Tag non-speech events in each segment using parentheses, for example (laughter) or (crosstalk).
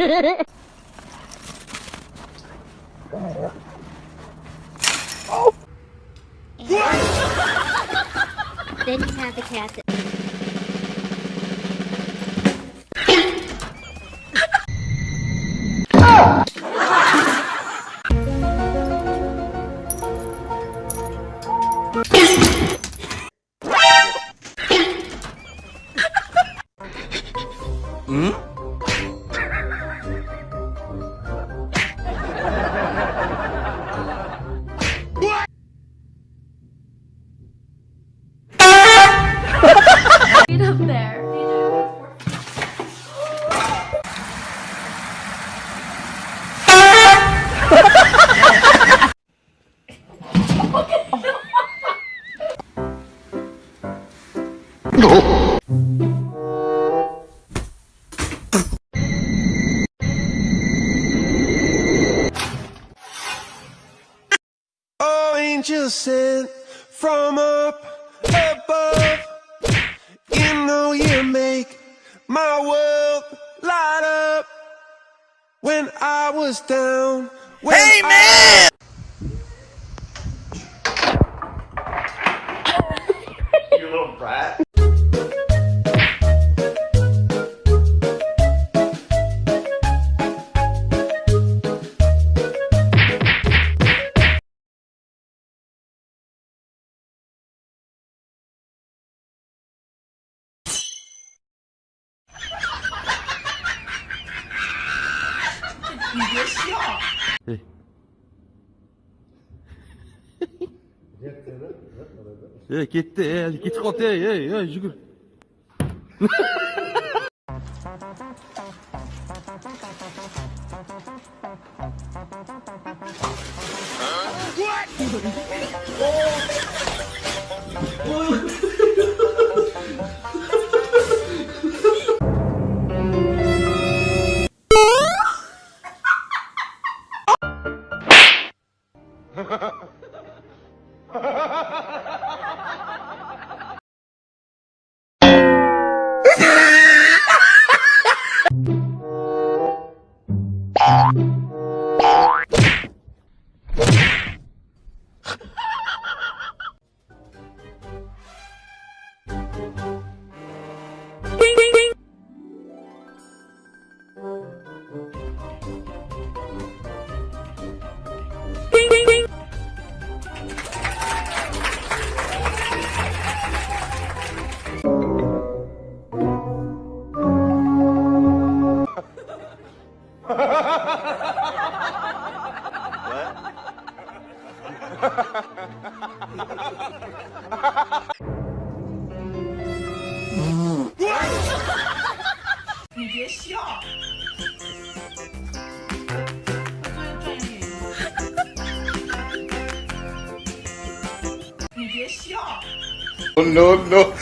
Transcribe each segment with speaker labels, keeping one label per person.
Speaker 1: then you have the cat
Speaker 2: Angels sent from up above. You know you make my world light up. When I was down, when hey man!
Speaker 3: You little brat.
Speaker 4: 이게 쉬워. 예, gitti, 예, git kalktı,
Speaker 3: 예, 예,
Speaker 1: yürü. What? 别笑！你别笑 no no！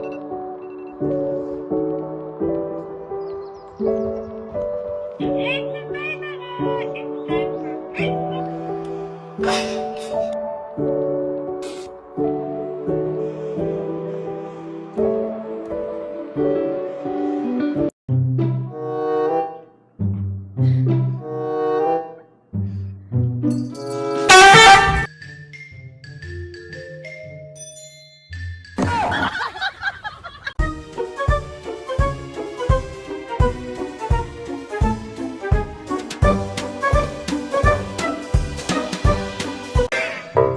Speaker 1: (laughs)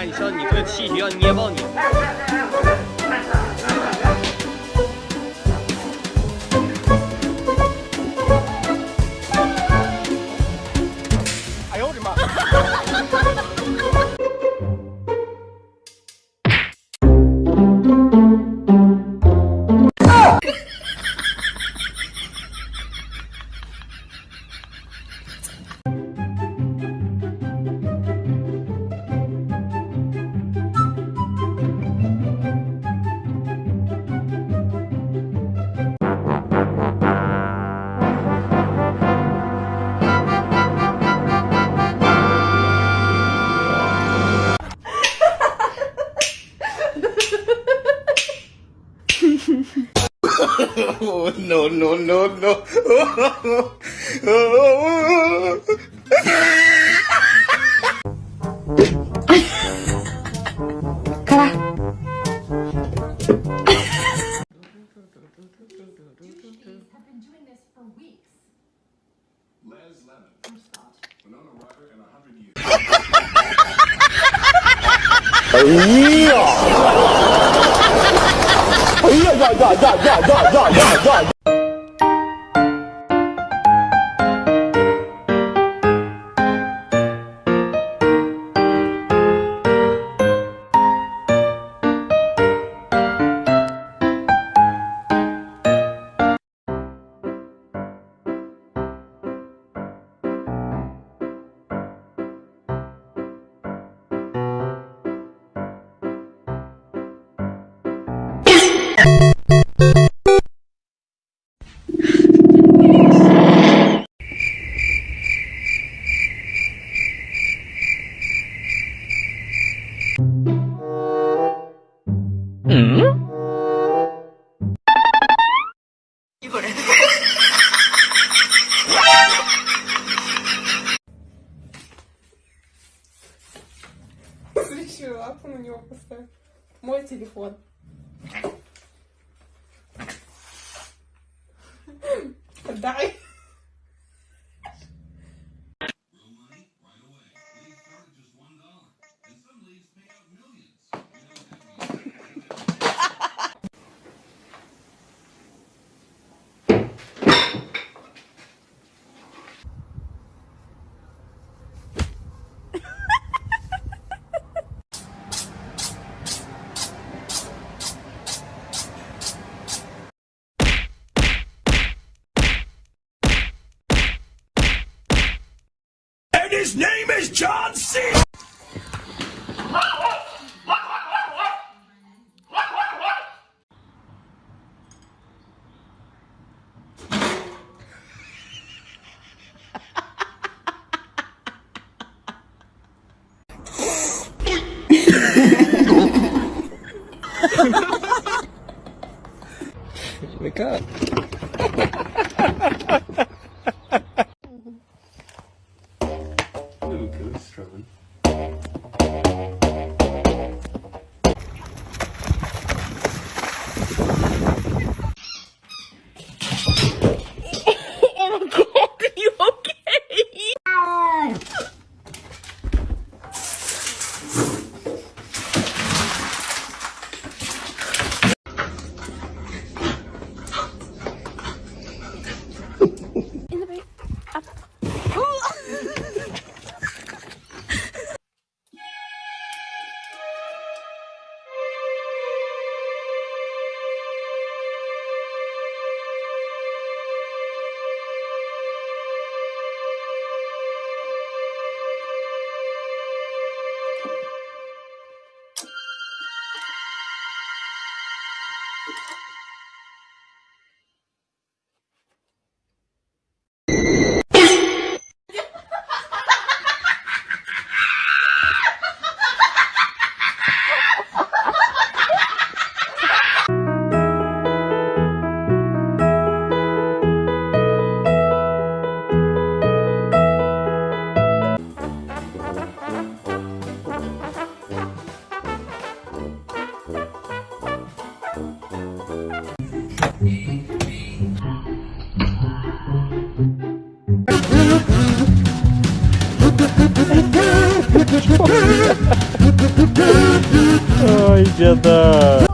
Speaker 1: 你看一下，你这个气球要捏爆你。
Speaker 3: Oh, (laughs) no, no, no, no.
Speaker 5: 呀呀
Speaker 6: 呀呀呀呀呀呀！Телефон. (laughs) Дай.
Speaker 2: His name is John C.
Speaker 1: тебя, да.